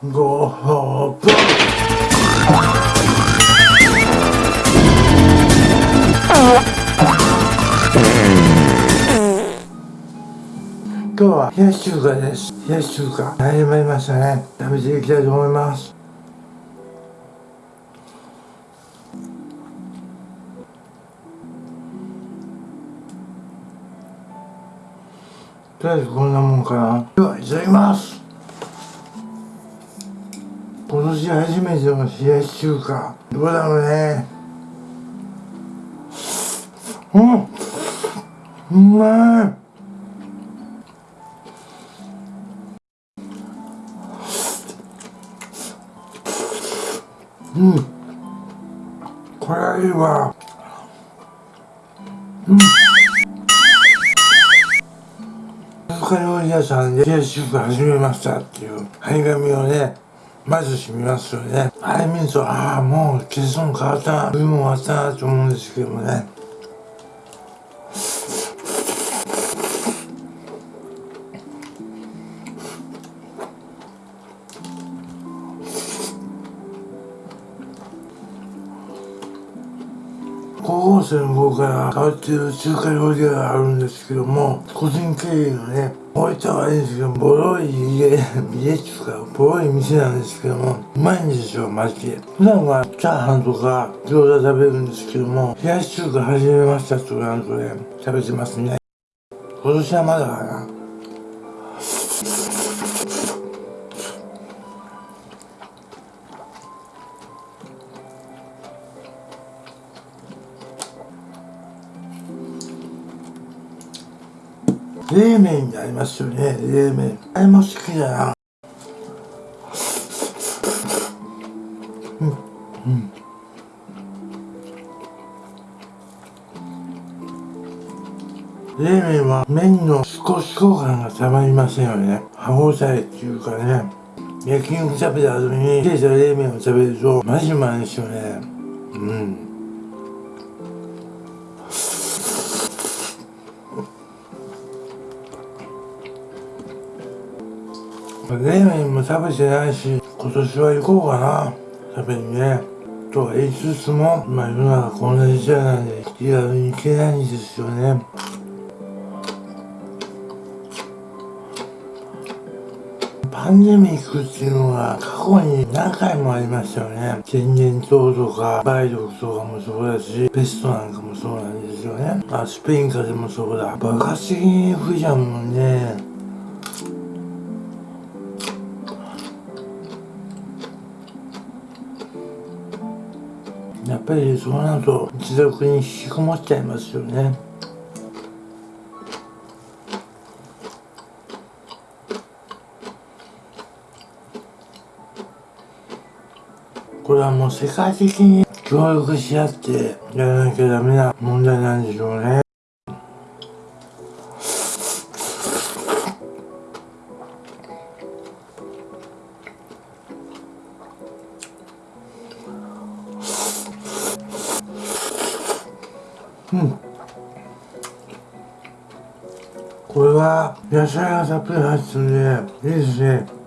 ごほぶ今日は冷やし中華です冷やし中華始まりましたね食べていきたいと思いますとりあえずこんなもんかなではいただきます年初めての冷やし中華どうだろうね。うん。うまい。うん。これはいいわ。うん。中料理屋さんで冷やし中華始めましたっていう張り紙をね。まずしみますよね。あれ見るとああもうケソン変わったな。冬も終わったなと思うんですけどもね。高校生の方から変わっている中華料理があるんですけども個人経営のね置いたはいいんですけどボロい家家っすかボロい店なんですけどもうまいんですよ。マジで普段はチャーハンとか餃子食べるんですけども冷やし中華始めましたとなんとね食べてますね。今年はまだかな。冷麺にありますよね。冷麺。あれも好きだな。うん。うん。冷麺は麺の少し交感がたまりませんよね。歯応えっていうかね。焼き肉食べた後に冷えた冷麺を食べるとマジうまいですよね。うん。冷麺も食べてないし今年は行こうかな。食べにね。とは言いつつもまあ世の中こんな時代なんで気軽に行けないんですよね。パンデミックっていうのは過去に何回もありましたよね。天然痘とか梅毒とかもそうだしペストなんかもそうなんですよね。あスペイン風邪もそうだ。爆発的に増えちゃうもんね。ぱりそうなると自宅に引きこもっちゃいますよね。これはもう世界的に協力し合ってやらなきゃダメな問題なんでしょうね。うん。これは野菜がたっぷり入ってるんでいいですね。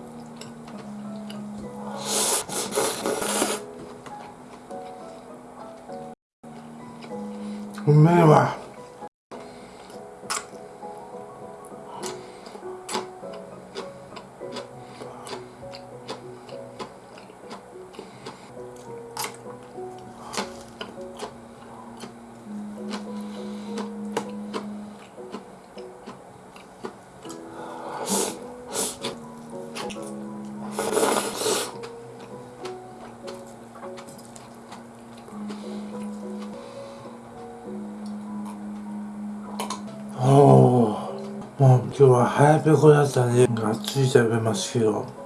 もう今日は早ペコだったんでがっつり食べますけど。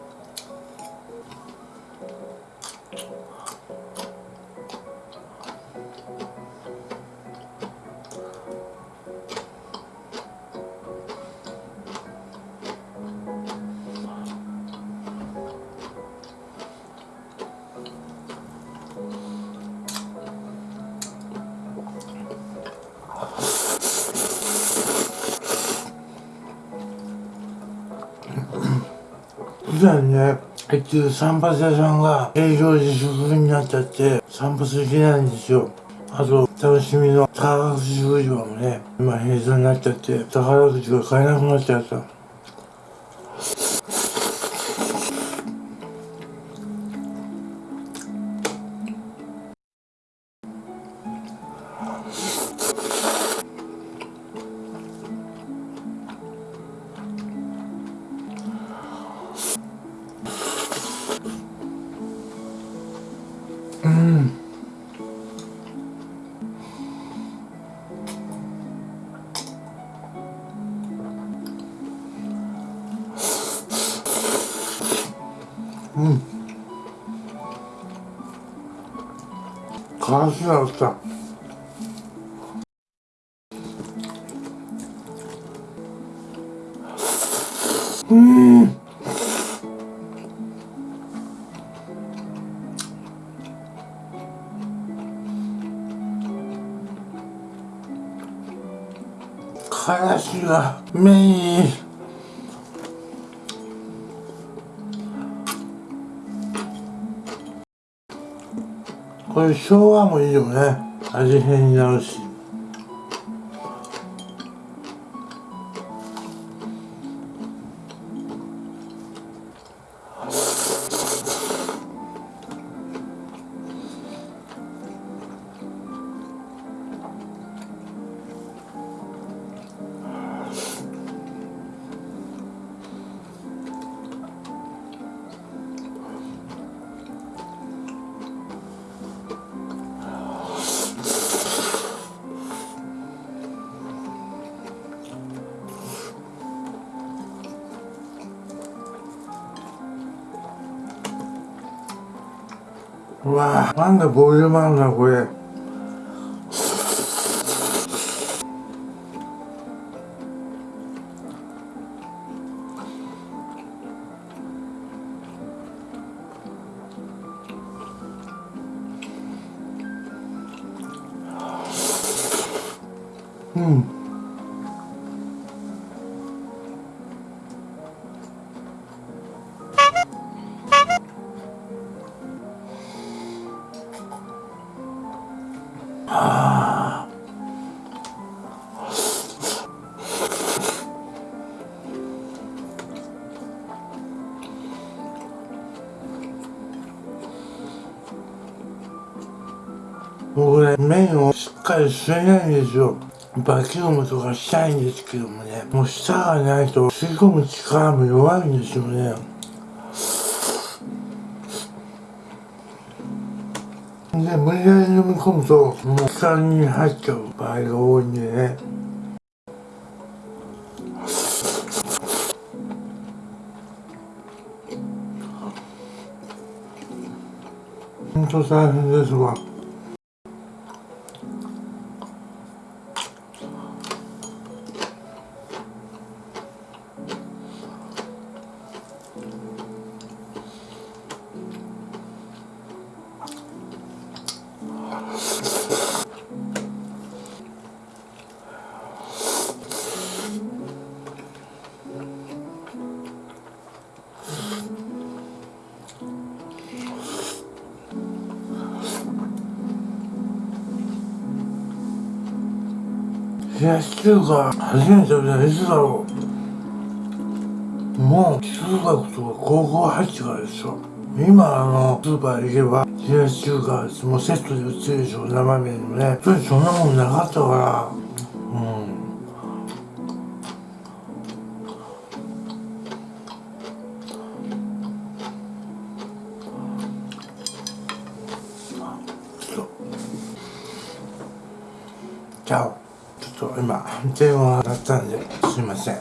普段ね結局散髪屋さんが営業自粛になっちゃって散髪できないんですよ。あと楽しみの宝くじ売り場もね今閉鎖になっちゃって宝くじが買えなくなっちゃった。からしがあったうん。からしがメイこれ生姜もいいよね。味変になるし。うわなんだボリュームあるなこれうんあ僕ね麺をしっかり吸えないんですよ。バキュームとかしたいんですけどもねもう舌がないと吸い込む力も弱いんですよね。で無理やり飲み込むともう下に入っちゃう場合が多いんでね。本当大変ですわ。冷やし中華初めて食べた。のいつだろう。もう中学とか高校入ってからですよ今あのスーパー行けば冷やし中華もうセットで売ってるでしょ。生麺のね。それそんなもんなかったから。うん。じゃあ。ちょっと今電話だったんですいません。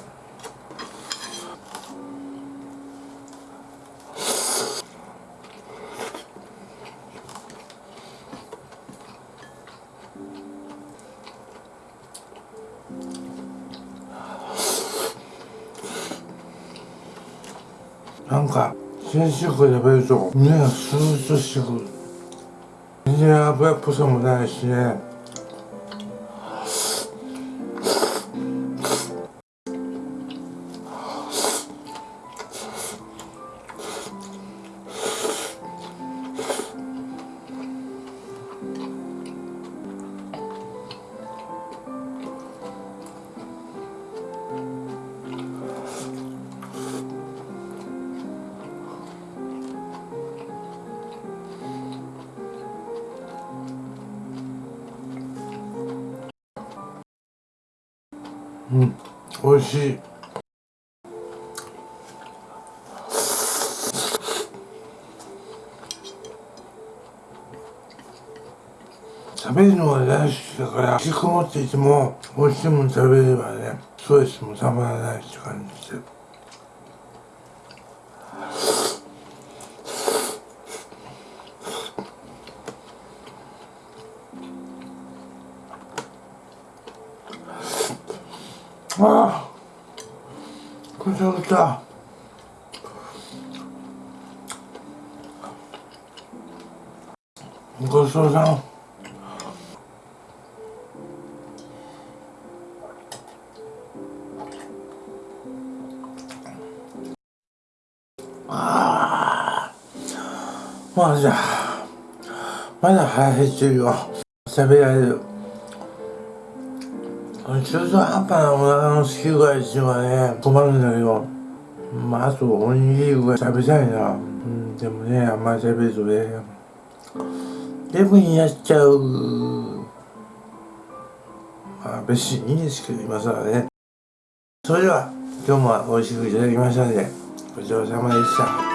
なんか先週から食べると胸がスーッとしてくる。全然油っぽさもないしね。おいしい。食べるのが大好きだから引きこもっていても美味しいもの食べればねストレスもたまらないって感じでああ。これ食べた。ごちそうさん。ああ。まだまだ腹減ってるよ。食べられる。中途半端なお腹のすき具合っていうのはね困るんだけど。まああとおにぎりぐらい。食べたいな。うんでもねあんまり食べるとね。デブになっちゃう。まあ別にいいんですけど今更ね。それでは今日も美味しくいただきましたのでごちそうさまでした。